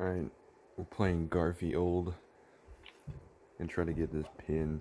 Alright, we're playing Garfield and try to get this pin.